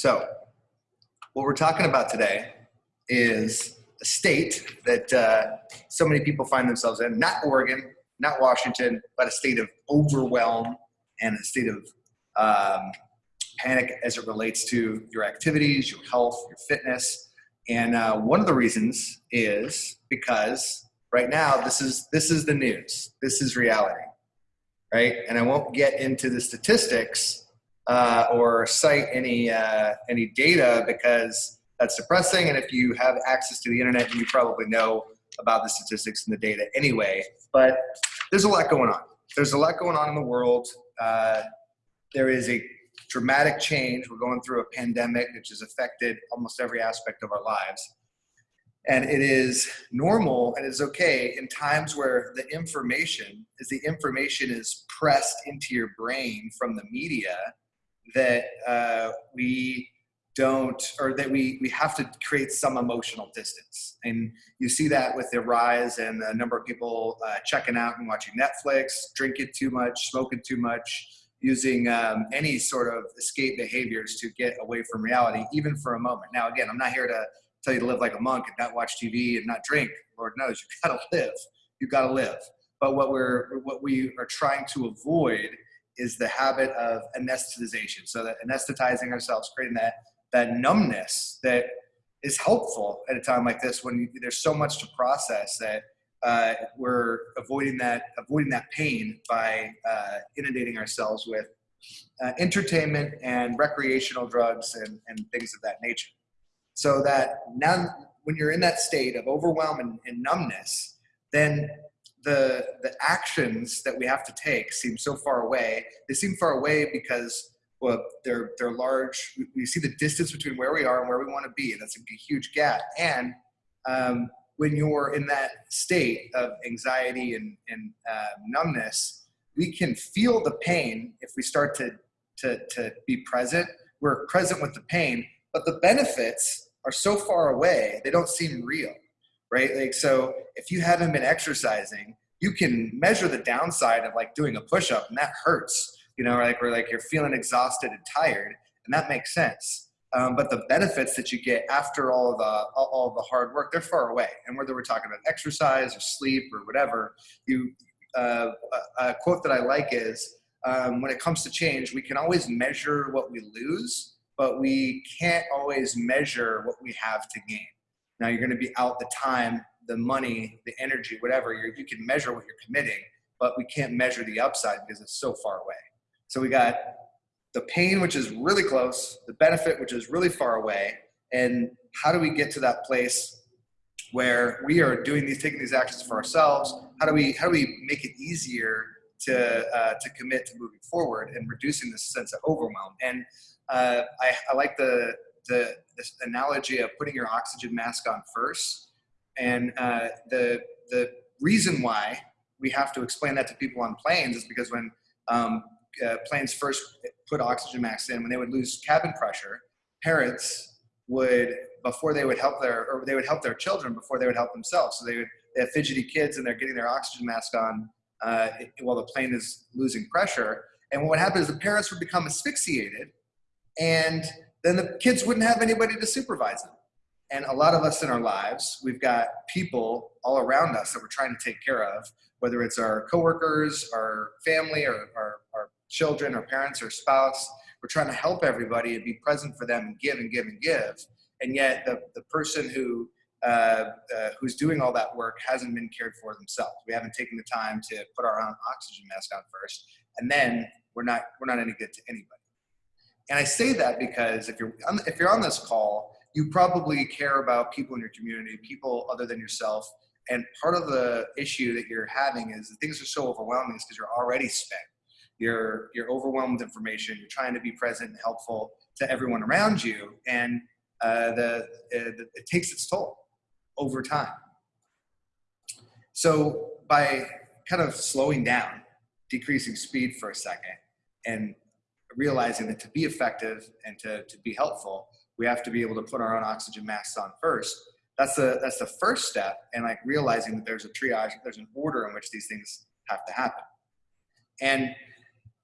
So, what we're talking about today is a state that uh, so many people find themselves in, not Oregon, not Washington, but a state of overwhelm and a state of um, panic as it relates to your activities, your health, your fitness. And uh, one of the reasons is because right now this is this is the news, this is reality, right? And I won't get into the statistics uh, or cite any uh, any data because that's depressing. And if you have access to the internet, you probably know about the statistics and the data anyway. But there's a lot going on. There's a lot going on in the world. Uh, there is a dramatic change. We're going through a pandemic which has affected almost every aspect of our lives. And it is normal and it's okay in times where the information, as the information is pressed into your brain from the media, that uh, we don't or that we we have to create some emotional distance. And you see that with the rise and the number of people uh, checking out and watching netflix drinking too much smoking too much using um, any sort of escape behaviors to get away from reality even for a moment. Now again i'm not here to tell you to live like a monk and not watch tv and not drink. Lord knows you gotta live. You gotta live. But what we're what we are trying to avoid is the habit of anesthetization so that anesthetizing ourselves creating that that numbness that is helpful at a time like this when you, there's so much to process that uh, we're avoiding that avoiding that pain by uh, inundating ourselves with uh, entertainment and recreational drugs and, and things of that nature. So that now when you're in that state of overwhelm and, and numbness, then the the actions that we have to take seem so far away. They seem far away because well, they're they're large. We see the distance between where we are and where we want to be, and that's a huge gap. And um, when you're in that state of anxiety and, and uh, numbness, we can feel the pain if we start to, to to be present. We're present with the pain, but the benefits are so far away; they don't seem real, right? Like so, if you haven't been exercising, you can measure the downside of like doing a push-up, and that hurts you know, like where like you're feeling exhausted and tired, and that makes sense. Um, but the benefits that you get after all the all the hard work, they're far away. And whether we're talking about exercise or sleep or whatever, you uh, a, quote that I like is um, when it comes to change, we can always measure what we lose, but we can't always measure what we have to gain. Now you're going to be out the time, the money, the energy, whatever. you you can measure what you're committing, but we can't measure the upside because it's so far away. So we got the pain, which is really close, the benefit, which is really far away, and how do we get to that place where we are doing these, taking these actions for ourselves? How do we, how do we make it easier to uh, to commit to moving forward and reducing this sense of overwhelm? And uh, I, I like the the this analogy of putting your oxygen mask on first, and uh, the the reason why we have to explain that to people on planes is because when um, uh, planes first put oxygen masks in, when they would lose cabin pressure, parents would before they would help their or they would help their children before they would help themselves. So they would they have fidgety kids and they're getting their oxygen mask on uh, while the plane is losing pressure. And what would happen is the parents would become asphyxiated, and then the kids wouldn't have anybody to supervise them. And a lot of us in our lives, we've got people all around us that we're trying to take care of, whether it's our coworkers, our family, or our, our children our parents or spouse. We're trying to help everybody and be present for them and give and give and give. And yet the, the person who uh, uh, who's doing all that work hasn't been cared for themselves. We haven't taken the time to put our own oxygen mask on first, and then we're not we're not any good to anybody. And I say that because if you're on, if you're on this call, you probably care about people in your community, people other than yourself. And part of the issue that you're having is that things are so overwhelming is because you're already spent. You're you're overwhelmed with information. You're trying to be present and helpful to everyone around you. And uh, the, uh, the, it takes its toll over time. So by kind of slowing down decreasing speed for a second and realizing that to be effective and to, to be helpful we have to be able to put our own oxygen masks on first that's the that's the first step and like realizing that there's a triage there's an order in which these things have to happen and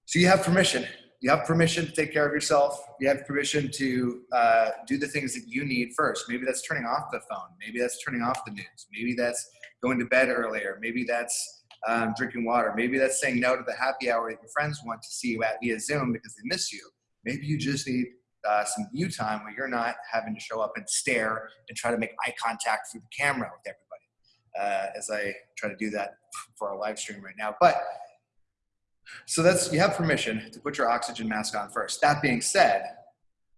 so you have permission you have permission to take care of yourself. You have permission to uh, do the things that you need first. Maybe that's turning off the phone. Maybe that's turning off the news. Maybe that's going to bed earlier. Maybe that's um, drinking water. Maybe that's saying no to the happy hour that your friends want to see you at via Zoom because they miss you. Maybe you just need uh, some you time where you're not having to show up and stare and try to make eye contact through the camera with everybody. Uh, as I try to do that for our live stream right now. But so that's you have permission to put your oxygen mask on first. That being said,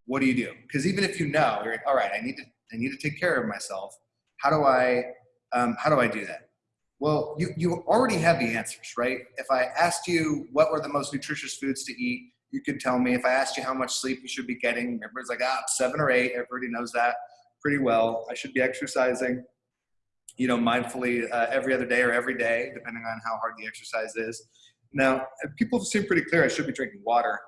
what do you do? Because even if you know, you're like, all right, I need to I need to take care of myself. How do I um, how do I do that? Well, you you already have the answers, right? If I asked you what were the most nutritious foods to eat, you could tell me. If I asked you how much sleep you should be getting, everybody's like, ah, seven or eight. Everybody knows that pretty well. I should be exercising, you know, mindfully uh, every other day or every day, depending on how hard the exercise is. Now, people seem pretty clear. I should be drinking water.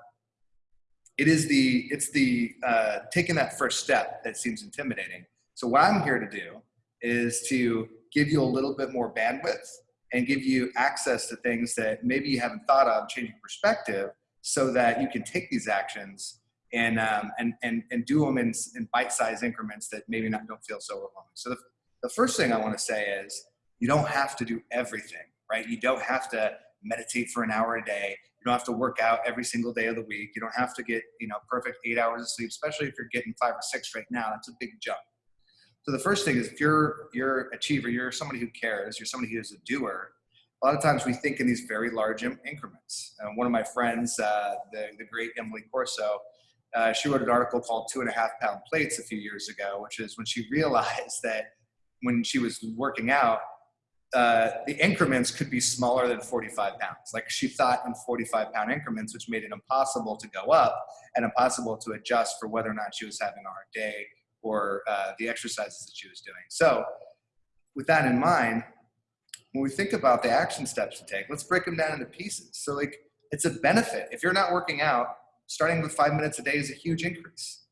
It is the it's the uh, taking that first step that seems intimidating. So what I'm here to do is to give you a little bit more bandwidth and give you access to things that maybe you haven't thought of, changing perspective, so that you can take these actions and um, and and and do them in, in bite-sized increments that maybe not don't feel so overwhelming. So the, the first thing I want to say is you don't have to do everything, right? You don't have to meditate for an hour a day. You don't have to work out every single day of the week. You don't have to get, you know, perfect eight hours of sleep, especially if you're getting five or six right now. That's a big jump. So the first thing is if you're you're achiever, you're somebody who cares, you're somebody who is a doer. A lot of times we think in these very large increments. Uh, one of my friends, uh, the, the great Emily Corso, uh, she wrote an article called Two and a Half Pound Plates a few years ago, which is when she realized that when she was working out, uh, the increments could be smaller than 45 pounds. Like she thought in 45 pound increments, which made it impossible to go up and impossible to adjust for whether or not she was having a hard day or uh, the exercises that she was doing. So, with that in mind, when we think about the action steps to take, let's break them down into pieces. So, like, it's a benefit. If you're not working out, starting with five minutes a day is a huge increase.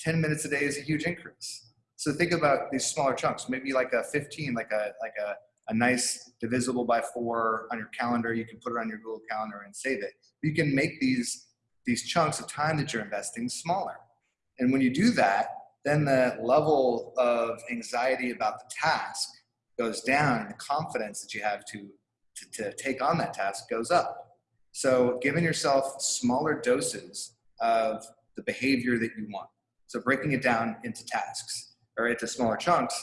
10 minutes a day is a huge increase. So think about these smaller chunks, maybe like a 15, like a like a a nice divisible by four on your calendar. You can put it on your Google Calendar and save it. You can make these, these chunks of time that you're investing smaller. And when you do that, then the level of anxiety about the task goes down and the confidence that you have to, to, to take on that task goes up. So giving yourself smaller doses of the behavior that you want. So breaking it down into tasks or into smaller chunks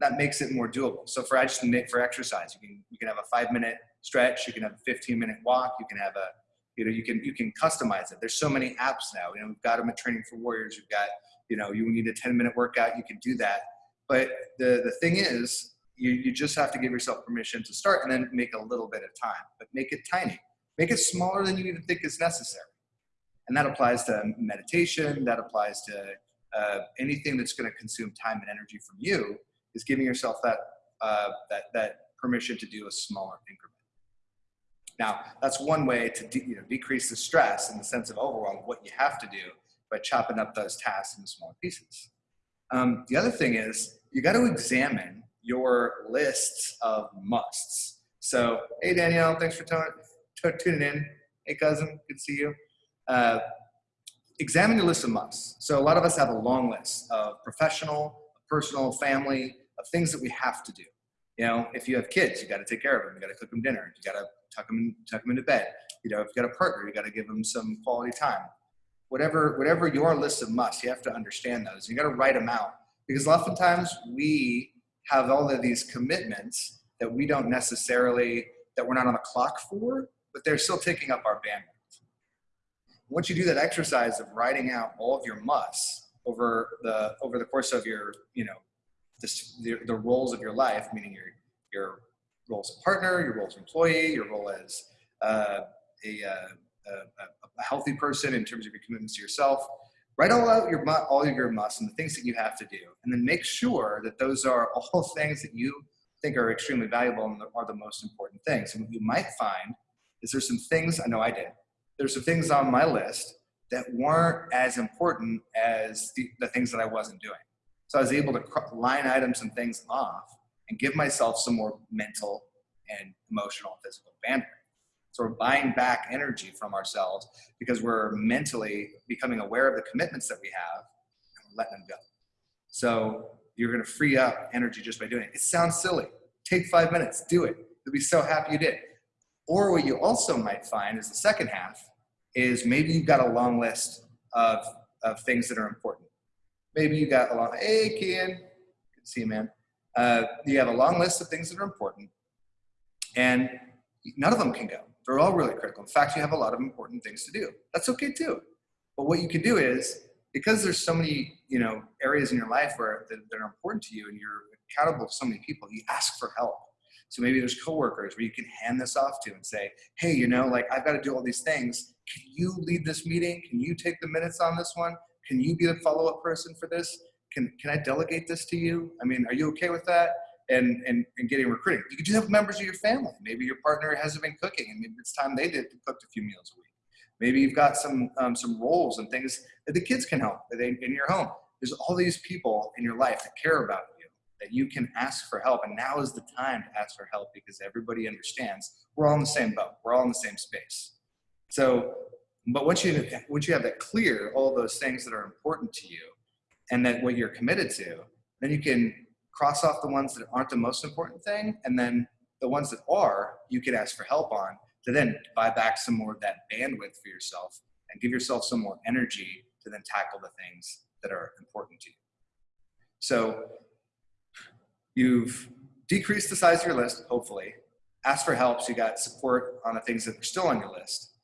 that makes it more doable. So for for exercise, you can you can have a five minute stretch, you can have a 15 minute walk, you can have a you know you can you can customize it. There's so many apps now. You know we've got them at Training for Warriors. You've got you know you need a 10 minute workout, you can do that. But the the thing is, you you just have to give yourself permission to start and then make a little bit of time, but make it tiny. Make it smaller than you even think is necessary. And that applies to meditation. That applies to uh, anything that's going to consume time and energy from you is giving yourself that, uh, that, that permission to do a smaller increment. Now, that's one way to de you know, decrease the stress and the sense of overwhelm what you have to do by chopping up those tasks into smaller pieces. Um, the other thing is you got to examine your lists of musts. So, hey Danielle, thanks for tuning in. Hey cousin, good to see you. Uh, examine your list of musts. So a lot of us have a long list of professional, personal, family, of things that we have to do. You know, if you have kids, you got to take care of them. You got to cook them dinner. You got to tuck them, tuck them into bed. You know, if you got a partner, you got to give them some quality time. Whatever, whatever your list of musts, you have to understand those. You got to write them out because oftentimes we have all of these commitments that we don't necessarily that we're not on the clock for, but they're still taking up our bandwidth. Once you do that exercise of writing out all of your musts over the over the course of your you know the, the roles of your life, meaning your, your role as a partner, your role as an employee, your role as uh, a, uh, a, a, healthy person in terms of your commitments to yourself. Write all out your all of your musts and the things that you have to do, and then make sure that those are all things that you think are extremely valuable and are the most important things. And what you might find is there's some things I know I did. There's some things on my list that weren't as important as the, the things that I wasn't doing. So I was able to line items and things off and give myself some more mental and emotional and physical bandwidth. So we're buying back energy from ourselves because we're mentally becoming aware of the commitments that we have and letting them go. So you're going to free up energy just by doing it. It sounds silly. Take five minutes, do it. You'll be so happy you did. Or what you also might find is the second half is maybe you've got a long list of, of things that are important. Maybe you got a long, hey, Kian, good to see you, man. Uh, you have a long list of things that are important and none of them can go. They're all really critical. In fact, you have a lot of important things to do. That's okay too. But what you can do is, because there's so many, you know, areas in your life where that, that are important to you and you're accountable to so many people, you ask for help. So maybe there's coworkers where you can hand this off to and say, hey, you know, like I've got to do all these things. Can you lead this meeting? Can you take the minutes on this one? Can you be the follow-up person for this? Can, can I delegate this to you? I mean, are you okay with that? And, and, and getting recruiting. You could just have members of your family. Maybe your partner hasn't been cooking and maybe it's time they did cooked a few meals a week. Maybe you've got some, um, some roles and things that the kids can help in your home. There's all these people in your life that care about you, that you can ask for help. And now is the time to ask for help because everybody understands we're all in the same boat. We're all in the same space. So, but once you, once you have that clear, all those things that are important to you and that what you're committed to, then you can cross off the ones that aren't the most important thing. And then the ones that are, you could ask for help on to then buy back some more of that bandwidth for yourself and give yourself some more energy to then tackle the things that are important to you. So you've decreased the size of your list, hopefully. Ask for help so you got support on the things that are still on your list.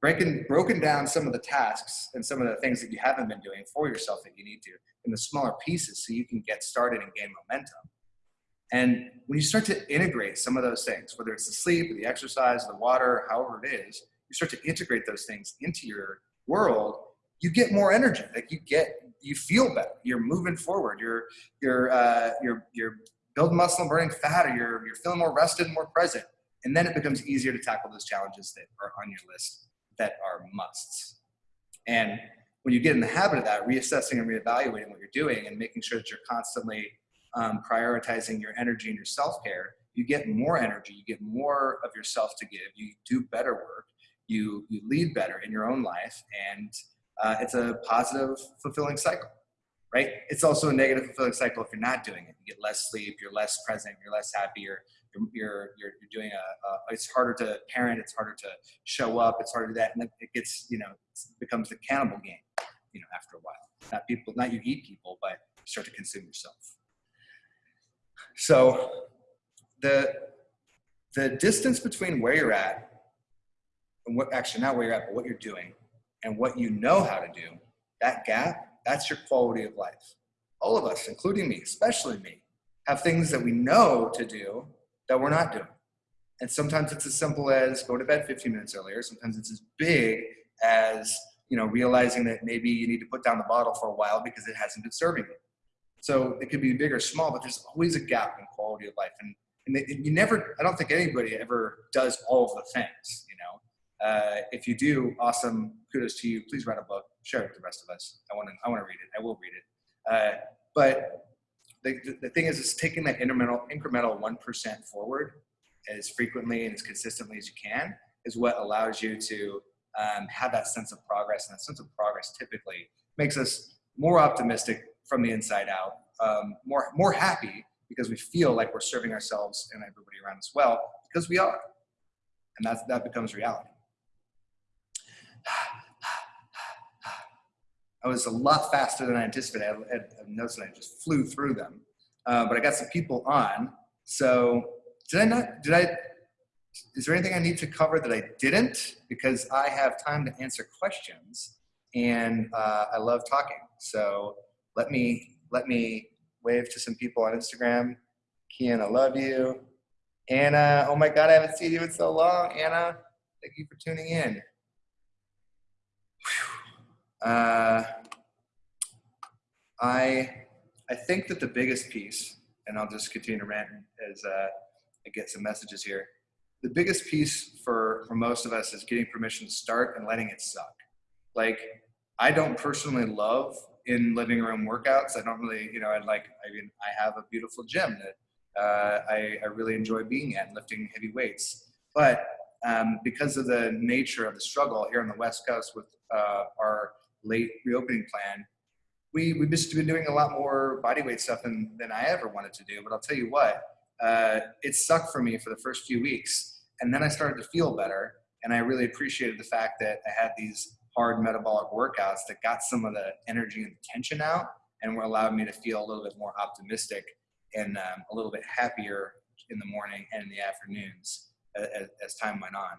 Breaking, broken down some of the tasks and some of the things that you haven't been doing for yourself that you need to in the smaller pieces so you can get started and gain momentum. And when you start to integrate some of those things, whether it's the sleep, or the exercise, the water, however it is, you start to integrate those things into your world, you get more energy. Like you get, you feel better. You're moving forward. You're you're uh, you're you're building muscle and burning fat, or you're you're feeling more rested and more present. And then it becomes easier to tackle those challenges that are on your list that are musts. And when you get in the habit of that, reassessing and reevaluating what you're doing and making sure that you're constantly um, prioritizing your energy and your self-care, you get more energy, you get more of yourself to give, you do better work, you, you lead better in your own life, and uh, it's a positive, fulfilling cycle, right? It's also a negative, fulfilling cycle if you're not doing it. You get less sleep, you're less present, you're less happy, you're, you're, you're doing a, a, it's harder to parent, it's harder to show up, it's harder to that, and it gets, you know, becomes the cannibal game, you know, after a while. Not people, not you eat people, but you start to consume yourself. So the, the distance between where you're at and what, actually not where you're at, but what you're doing and what you know how to do, that gap, that's your quality of life. All of us, including me, especially me, have things that we know to do that we're not doing. And sometimes it's as simple as go to bed 15 minutes earlier. Sometimes it's as big as, you know, realizing that maybe you need to put down the bottle for a while because it hasn't been serving you. So it could be big or small, but there's always a gap in quality of life. And, and you never, I don't think anybody ever does all of the things, you know. Uh, if you do, awesome, kudos to you. Please write a book, share it with the rest of us. I want to, I want to read it. I will read it. Uh, but the, the thing is, it's taking that incremental, incremental 1% forward as frequently and as consistently as you can is what allows you to um, have that sense of progress. And that sense of progress typically makes us more optimistic from the inside out, um, more, more happy because we feel like we're serving ourselves and everybody around us well, because we are. And that's, that becomes reality. I was a lot faster than I anticipated. I had, notes and I just flew through them. Uh, but I got some people on. So did I not, did I, is there anything I need to cover that I didn't? Because I have time to answer questions and uh, I love talking. So let me let me wave to some people on Instagram. Kian, I love you. Anna, oh my God, I haven't seen you in so long. Anna, thank you for tuning in. Uh, I I think that the biggest piece, and I'll just continue to rant as uh, I get some messages here. The biggest piece for for most of us is getting permission to start and letting it suck. Like I don't personally love in living room workouts. I don't really, you know, I like, I mean, I have a beautiful gym that uh, I, I really enjoy being at and lifting heavy weights. But um, because of the nature of the struggle here on the West Coast with uh, our late reopening plan, we, we've just been doing a lot more body weight stuff than, than I ever wanted to do. But I'll tell you what, uh, it sucked for me for the first few weeks. And then I started to feel better. And I really appreciated the fact that I had these hard metabolic workouts that got some of the energy and tension out and were allowed me to feel a little bit more optimistic and um, a little bit happier in the morning and in the afternoons as, as, time went on.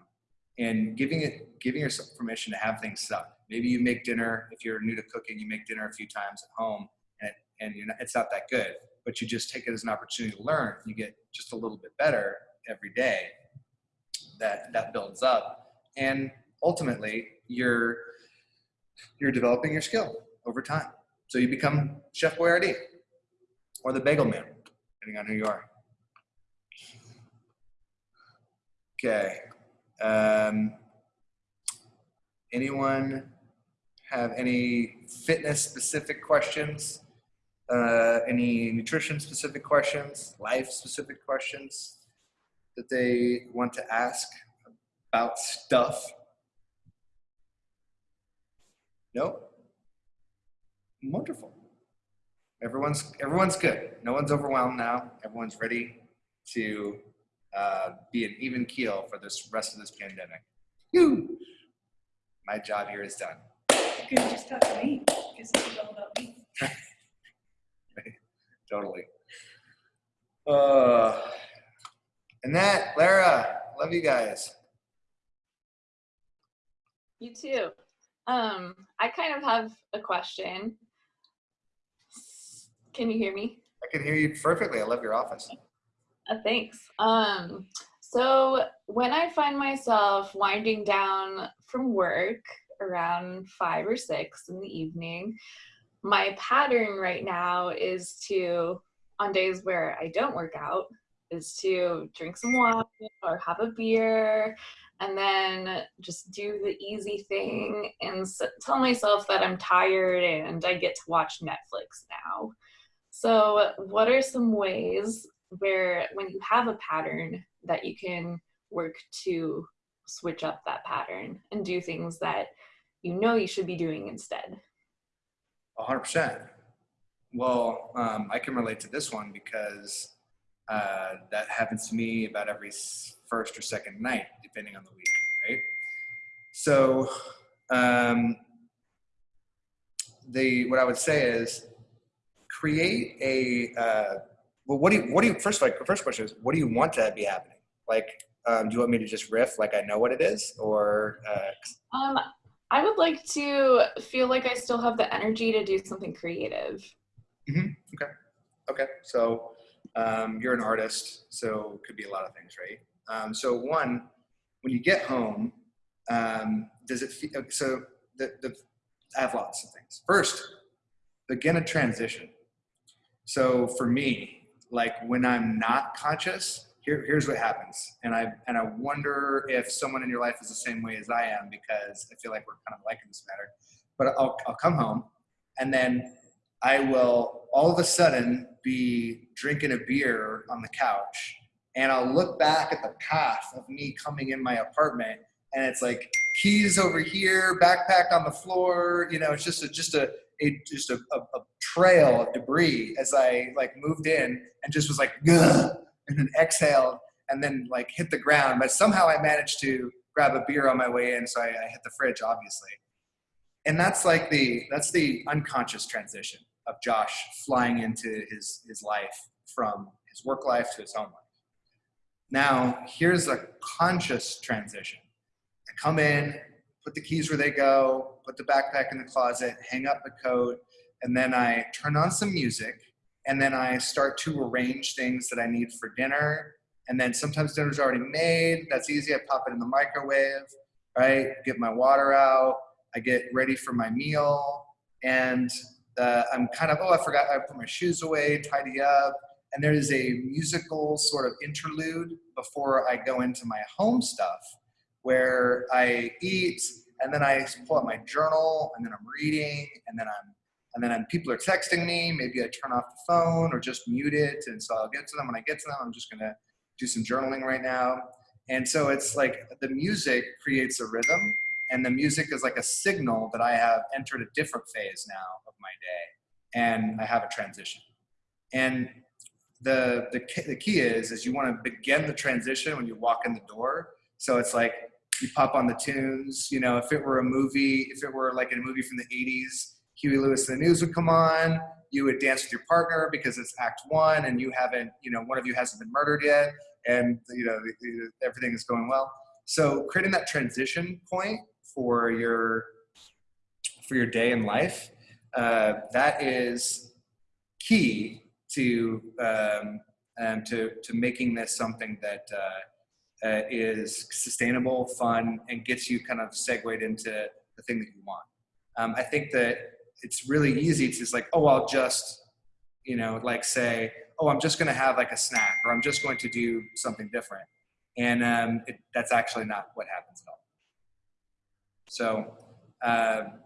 And giving it, giving yourself permission to have things suck. Maybe you make dinner. If you're new to cooking, you make dinner a few times at home, and and not, it's not that good. But you just take it as an opportunity to learn. You get just a little bit better every day. That that builds up, and ultimately, you're you're developing your skill over time. So you become Chef Boyardee or the Bagel Man, depending on who you are. Okay. Um, anyone have any fitness specific questions? Uh, any nutrition specific questions? Life specific questions that they want to ask about stuff? No? Wonderful. Everyone's everyone's good. No one's overwhelmed now. Everyone's ready to uh, be an even keel for this rest of this pandemic. Whew. My job here is done. You could just talk to me, because this is all about me. totally. Uh, and that, Lara, love you guys. You too. Um, I kind of have a question. Can you hear me? I can hear you perfectly. I love your office. Uh, thanks. Um, so when I find myself winding down from work around five or six in the evening, my pattern right now is to, on days where I don't work out, is to drink some water or have a beer and then just do the easy thing and tell myself that I'm tired and I get to watch Netflix now. So, what are some ways where when you have a pattern that you can work to switch up that pattern and do things that you know you should be doing instead? 100%. Well, um, I can relate to this one because uh, that happens to me about every first or second night, depending on the week, right? So, um, the what I would say is create a uh, well. What do you what do you first like? First question is what do you want to be happening? Like, um, do you want me to just riff like I know what it is, or? Uh, um, I would like to feel like I still have the energy to do something creative. Mm-hmm. Okay. Okay. So um, you're an artist, so could be a lot of things, right? Um, so one, when you get home, um, does it feel, so the, the, I have lots of things. First, begin a transition. So for me, like when I'm not conscious, here, here's what happens. And I, and I wonder if someone in your life is the same way as I am, because I feel like we're kind of liking this matter, but I'll, I'll come home and then I will all of a sudden be drinking a beer on the couch and I'll look back at the path of me coming in my apartment and it's like keys over here, backpack on the floor, you know, it's just a, just a, a just a, a, a, trail of debris as I like moved in and just was like, Gah! And then exhaled and then like hit the ground. But somehow I managed to grab a beer on my way in. So I, I hit the fridge, obviously. And that's like the, that's the unconscious transition of Josh flying into his, his life from his work life to his home life. Now, here's a conscious transition. I come in, put the keys where they go, put the backpack in the closet, hang up the coat, and then I turn on some music, and then I start to arrange things that I need for dinner. And then sometimes dinner's already made. That's easy. I pop it in the microwave, right? Get my water out. I get ready for my meal. And uh, I'm kind of, oh, I forgot, I put my shoes away, tidy up. And there is a musical sort of interlude before I go into my home stuff where I eat and then I pull out my journal and then I'm reading and then I'm and then people are texting me. Maybe I turn off the phone or just mute it. And so I'll get to them when I get to them. I'm just gonna do some journaling right now. And so it's like the music creates a rhythm, and the music is like a signal that I have entered a different phase now of my day, and I have a transition. And the the the key is is you want to begin the transition when you walk in the door. So it's like you pop on the tunes. You know, if it were a movie, if it were like a movie from the '80s, Huey Lewis and the News would come on. You would dance with your partner because it's Act One, and you haven't, you know, one of you hasn't been murdered yet, and you know everything is going well. So creating that transition point for your for your day in life, uh, that is key to um, um, to to making this something that uh, uh, is sustainable, fun, and gets you kind of segued into the thing that you want. Um, I think that it's really easy to just like, oh, I'll just, you know, like say, oh, I'm just going to have like a snack, or I'm just going to do something different, and um, it, that's actually not what happens at all. So um,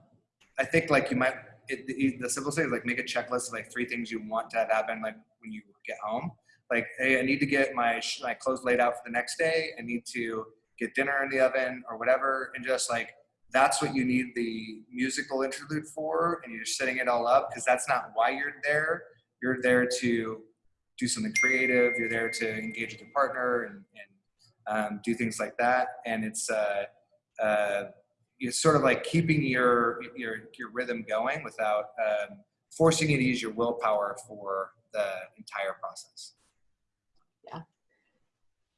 I think like you might it, the, the simplest thing is like make a checklist of like three things you want to have happen like when you get home. Like, hey, I need to get my my clothes laid out for the next day. I need to get dinner in the oven or whatever, and just like that's what you need the musical interlude for, and you're setting it all up because that's not why you're there. You're there to do something creative. You're there to engage with your partner and, and um, do things like that. And it's uh, uh, it's sort of like keeping your your your rhythm going without um, forcing you to use your willpower for the entire process. Yeah.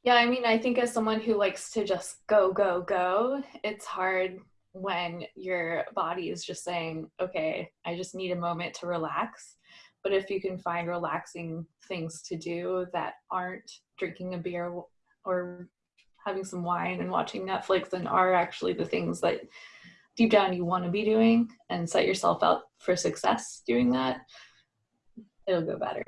Yeah, I mean, I think as someone who likes to just go, go, go, it's hard when your body is just saying, okay, I just need a moment to relax. But if you can find relaxing things to do that aren't drinking a beer or having some wine and watching Netflix and are actually the things that deep down you want to be doing and set yourself up for success doing that, it'll go better.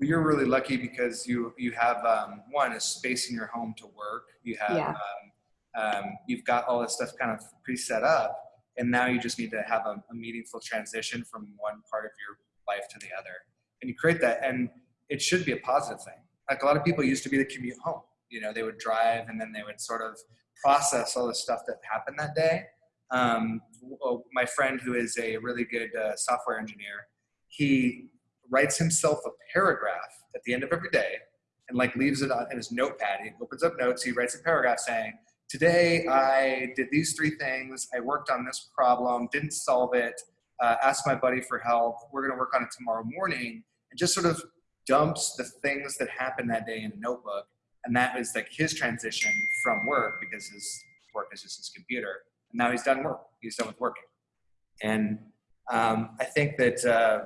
You're really lucky because you you have um, one a space in your home to work. You have Yeah. um, um, you've got all this stuff kind of pre-set up, and now you just need to have a, a meaningful transition from one part of your life to the other, and you create that, and it should be a positive thing. Like a lot of people used to be the commute home. You know, they would drive and then they would sort of process all the stuff that happened that day. Um, my friend who is a really good uh, software engineer, he writes himself a paragraph at the end of every day and like leaves it on in his notepad. He opens up notes, he writes a paragraph saying, today I did these three things, I worked on this problem, didn't solve it, uh, asked my buddy for help, we're gonna work on it tomorrow morning, and just sort of dumps the things that happened that day in a notebook. And that was like his transition from work because his work is just his computer. And now he's done work, he's done with working. And um, I think that uh,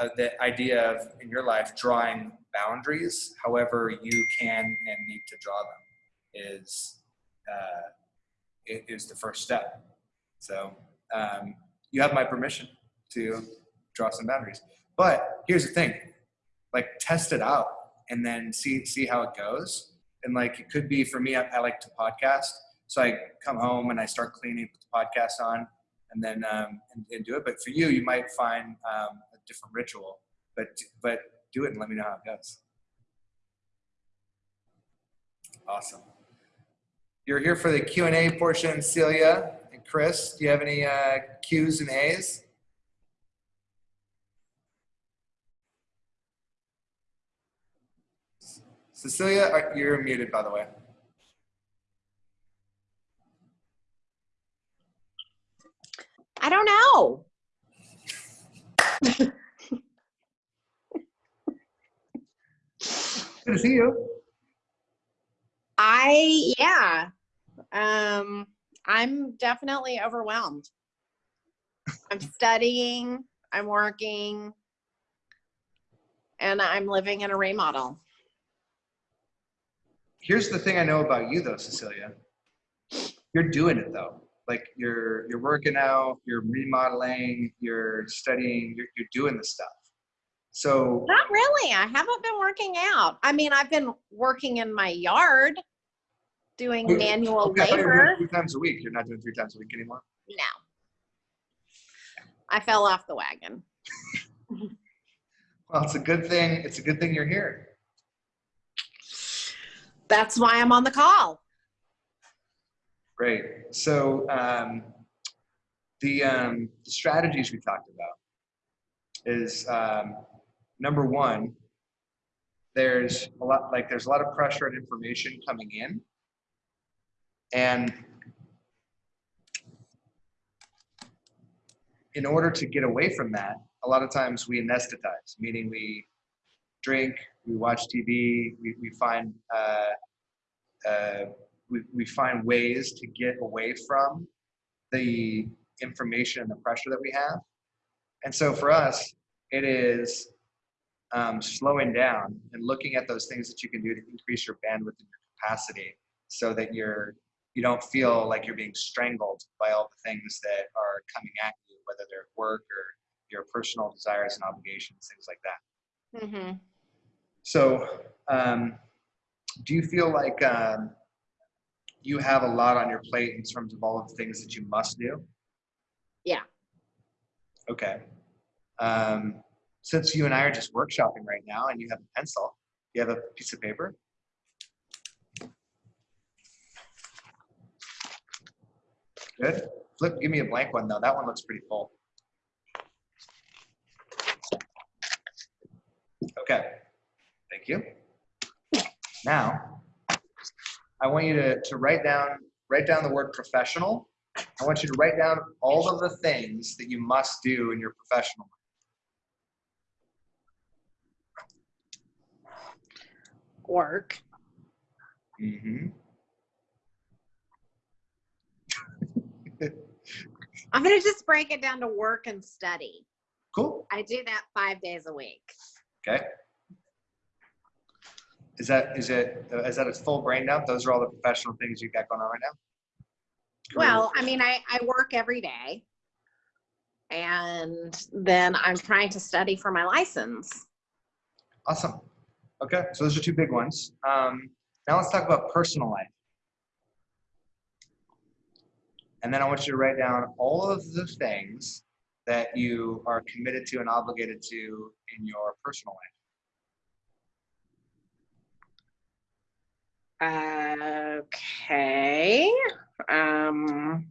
uh, the idea of in your life drawing boundaries, however you can and need to draw them, is uh, i- is the first step. So um, you have my permission to draw some boundaries. But here's the thing: like test it out and then see see how it goes. And like it could be for me, I, I like to podcast, so I come home and I start cleaning, put the podcast on, and then um, and, and do it. But for you, you might find um, a different ritual. But but do it and let me know how it goes. Awesome. You're here for the Q and A portion, Celia and Chris. Do you have any uh, Q's and A's? Cecilia, you're muted, by the way. I don't know. Good to see you. I yeah. Um I'm definitely overwhelmed. I'm studying, I'm working, and I'm living in a remodel. Here's the thing I know about you, though, Cecilia. You're doing it though. Like you're you're working out, you're remodeling, you're studying, you're, you're doing the stuff. So Not really. I haven't been working out. I mean, I've been working in my yard doing Okay, manual okay, I thought you were doing labor. three times a week. You're not doing three times a week anymore. No. I fell off the wagon. Well, it's a good thing. It's a good thing you're here. that's why I'm on the call. Great. So um, the, um, the strategies we talked about is um, number one, there's a lot like there's a lot of pressure and information coming in, and in order to get away from that, a lot of times we anesthetize, meaning we drink, we watch TV, we, we find uh, uh, we, we find ways to get away from the information and the pressure that we have. And so for us, it is um, slowing down and looking at those things that you can do to increase your bandwidth and your capacity so that you're you don't feel like you're being strangled by all the things that are coming at you, whether they're work or your personal desires and obligations, things like that. Mm-hmm. So, um, do you feel like um, you have a lot on your plate in terms of all of the things that you must do? Yeah. Okay. Um, since you and I are just workshopping right now and you have a pencil, you have a piece of paper? Good. Flip, give me a blank one though. That one looks pretty full. Okay. Thank you. Now, I want you to, to write down write down the word professional. I want you to write down all of the things that you must do in your professional Work. life. hmm I'm gonna just break it down to work and study. Cool. I do that five days a week. Okay. Is that is it uh, that a full brain dump? Those are all the professional things you got going on right now. Well, I mean, I, I work every day. And then I'm trying to study for my license. Awesome. Okay, so those are two big ones. Um, now let's talk about personal life. And then I want you to write down all of the things that you are committed to and obligated to in your personal life. Okay. Um,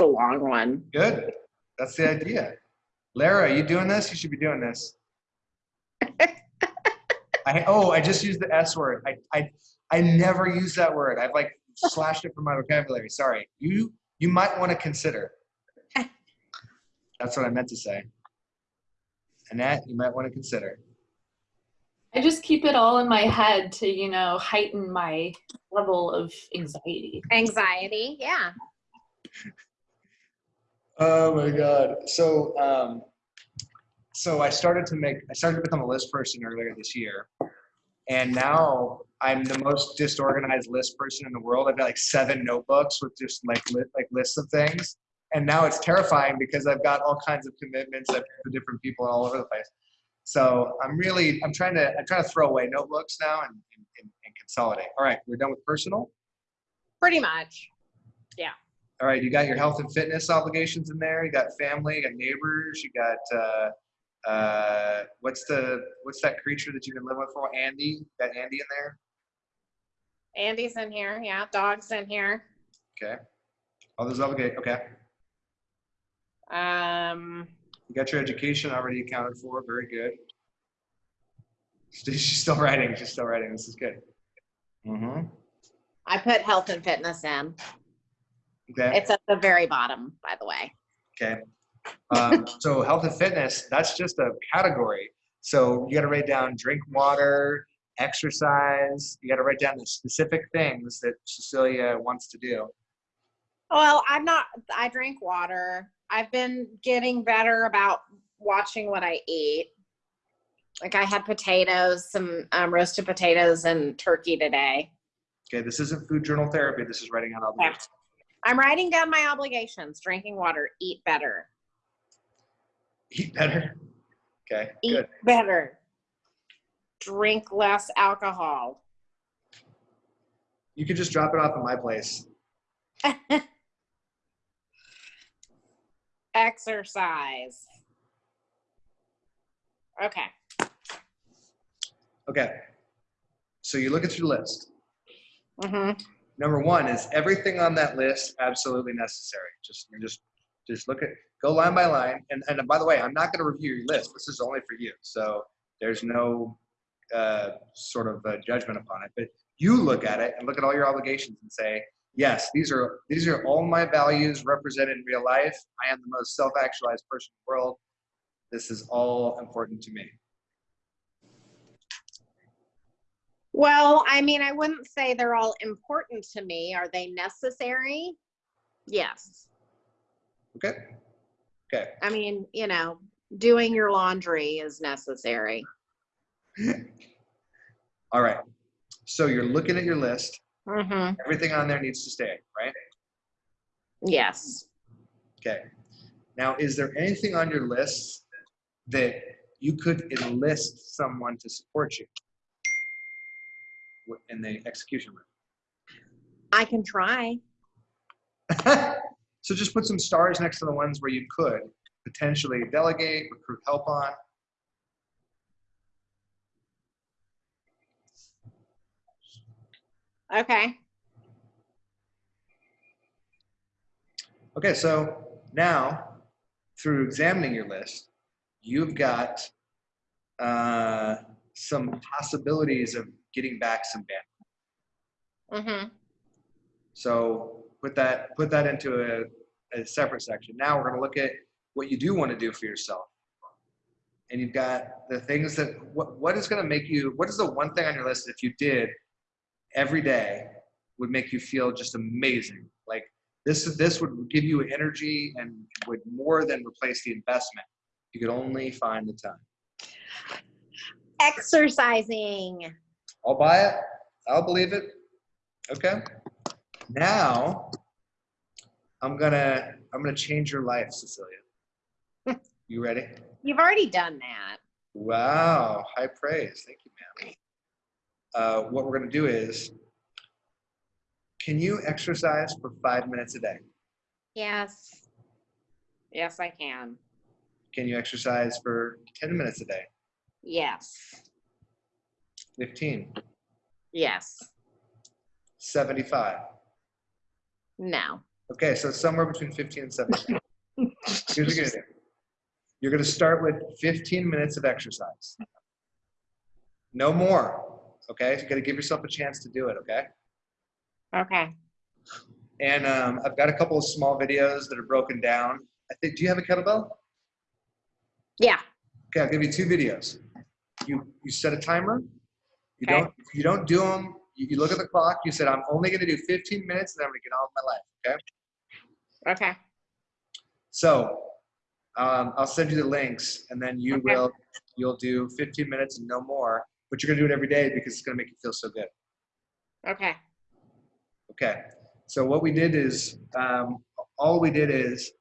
it's a long one. Good. That's the idea. Lara, you doing this? You should be doing this. I oh, I just used the S word. I I I never use that word. I've like slashed it from my vocabulary. Sorry. You you might want to consider. That's what I meant to say. Annette, you might want to consider. I just keep it all in my head to, you know, heighten my level of anxiety. Anxiety, yeah. Oh my god. So um so I started to make I started to become a list person earlier this year. And now I'm the most disorganized list person in the world. I've got like seven notebooks with just like li- like lists of things. And now it's terrifying because I've got all kinds of commitments for different people all over the place. So I'm really I'm trying to I'm trying to throw away notebooks now and, and, and, consolidate. All right, we're done with personal. Pretty much. All right, you got your health and fitness obligations in there. You got family, you got neighbors, you got uh, uh, what's the what's that creature that you've been living with for? Andy, you got Andy in there. Andy's in here, yeah. Dog's in here. Okay, all those obligations. Okay, Um, you got your education already accounted for. Very good. She's still writing. She's still writing. This is good. Mm-hmm. I put health and fitness in. Okay. It's at the very bottom, by the way. Okay. Um, so health and fitness, that's just a category. So you got to write down drink water, exercise. You got to write down the specific things that Cecilia wants to do. Well, I'm not, I drink water. I've been getting better about watching what I eat. Like I had potatoes, some um, roasted potatoes and turkey today. Okay, this isn't food journal therapy. This is writing out Okay. obligations. I'm writing down my obligations. Drinking water, eat better. Eat better. Okay, Eat good. better. Drink less alcohol. You could just drop it off at my place. Exercise. Okay. Okay. So you look at your list. hmm Number one is everything on that list absolutely necessary. Just just just look at go line by line. And and by the way, I'm not going to review your list. This is only for you. So there's no uh, sort of uh, judgment upon it. But you look at it and look at all your obligations and say, yes, these are these are all my values represented in real life. I am the most self-actualized person in the world. This is all important to me. Well, I mean, I wouldn't say they're all important to me. Are they necessary? Yes. Okay. Okay. I mean, you know, doing your laundry is necessary. All right. So you're looking at your list. Mm-hmm. Everything on there needs to stay, right? Yes. Okay. Now, is there anything on your list that you could enlist someone to support you in the execution room? I can try. so just put some stars next to the ones where you could potentially delegate, recruit help on. Okay. Okay, so now through examining your list, you've got uh, some possibilities of getting back some bandwidth. hmm So put that put that into a, a separate section. Now we're going to look at what you do want to do for yourself. And you've got the things that what what is going to make you what is the one thing on your list that if you did every day would make you feel just amazing. Like this this would give you energy and would more than replace the investment. You could only find the time. Exercising. I'll buy it. I'll believe it. Okay. Now I'm gonna I'm gonna change your life, Cecilia. You ready? You've already done that. Wow, high praise. Thank you, ma'am. Uh, what we're gonna do is, can you exercise for five minutes a day? Yes. Yes, I can. Can you exercise for 10 minutes a day? Yes. 15, Yes. 75. No. Okay, so somewhere between 15 and 75. Here's what you're gonna do. You're gonna start with 15 minutes of exercise. No more. Okay, you gotta give yourself a chance to do it. Okay. Okay. And um, I've got a couple of small videos that are broken down. I think. Do you have a kettlebell? Yeah. Okay, I'll give you two videos. You you set a timer. You Okay. don't you don't do them. You, you look at the clock. You said I'm only gonna do 15 minutes, and I'm gonna get on with my life. Okay. Okay. So um, I'll send you the links, and then you Okay. will you'll do 15 minutes and no more. But you're gonna do it every day because it's gonna make you feel so good. Okay. Okay. So what we did is um, all we did is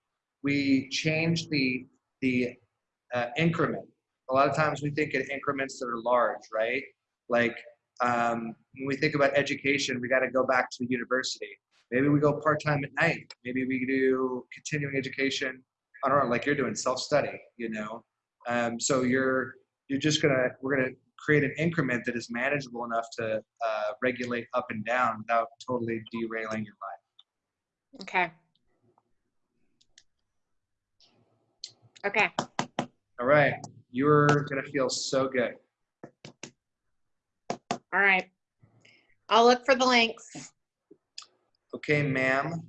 we changed the the uh, increment. A lot of times we think in increments that are large, right? Like um, when we think about education, we got to go back to the university. Maybe we go part time at night. Maybe we do continuing education on our own, like you're doing self study. You know, um, so you're you're just gonna we're gonna create an increment that is manageable enough to uh, regulate up and down without totally derailing your life. Okay. Okay. All right, you're gonna feel so good. All right. I'll look for the links. Okay, ma'am.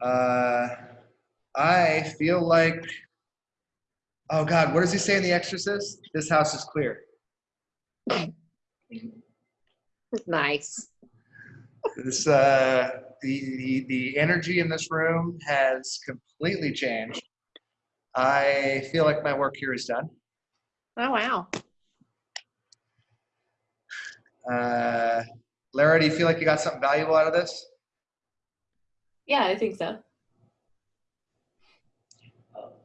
Uh, I feel like. Oh God, what does he say in The Exorcist? This house is clear. Nice. This uh, the, the the energy in this room has completely changed. I feel like my work here is done. Oh, wow. Uh, Lara, do you feel like you got something valuable out of this? Yeah, I think so.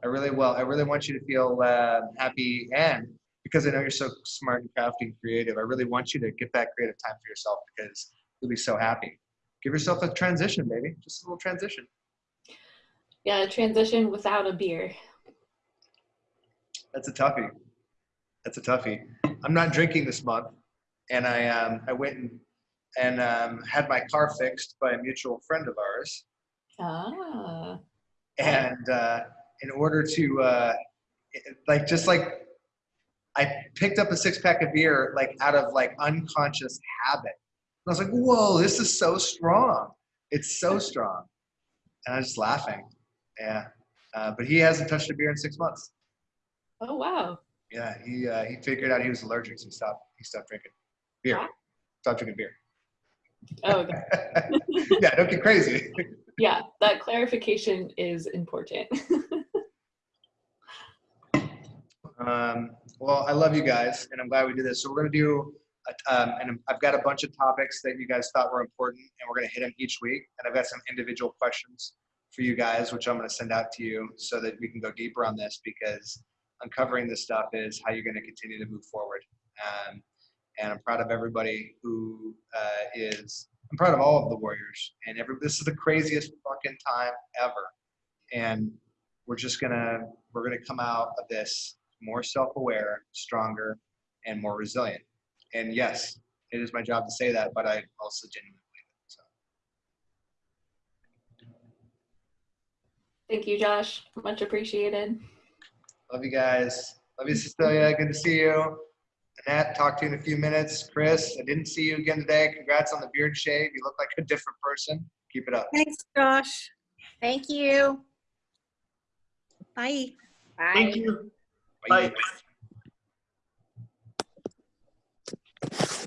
I really will. I really want you to feel uh, happy, and because I know you're so smart and crafty and creative, I really want you to get that creative time for yourself because you'll be so happy. Give yourself a transition, baby. Just a little transition. Yeah, transition without a beer. That's a toughie. That's a toughie. I'm not drinking this month, and I um, I went and and um, had my car fixed by a mutual friend of ours. Ah. and uh, in order to uh, like just like I picked up a six pack of beer like out of like unconscious habit. And I was like, "Whoa, this is so strong! It's so strong!" And I was just laughing. Yeah, uh, but he hasn't touched a beer in six months. Oh wow. Yeah, he uh, he figured out he was allergic, so he stopped he stopped drinking beer. Wow. Stopped drinking beer. Oh, okay. yeah, don't get crazy. yeah, that clarification is important. Um, well, I love you guys, and I'm glad we did this. So we're gonna do, a- um, and I've got a bunch of topics that you guys thought were important, and we're gonna hit them each week. And I've got some individual questions for you guys, which I'm gonna send out to you so that we can go deeper on this because uncovering this stuff is how you're gonna continue to move forward. Um, and I'm proud of everybody who uh, is. I'm proud of all of the warriors, and every. This is the craziest fucking time ever, and we're just gonna we're gonna come out of this more self-aware, stronger, and more resilient. And yes, it is my job to say that, but I also genuinely believe it. So Thank you, Josh. Much appreciated. love you guys. Love you, Cecilia. Good to see you. Annette, talk to you in a few minutes. Chris, I didn't see you again today. Congrats on the beard shave. You look like a different person. Keep it up. Thanks, Josh. Thank you. Bye. Bye. Thank you. Bye. Bye.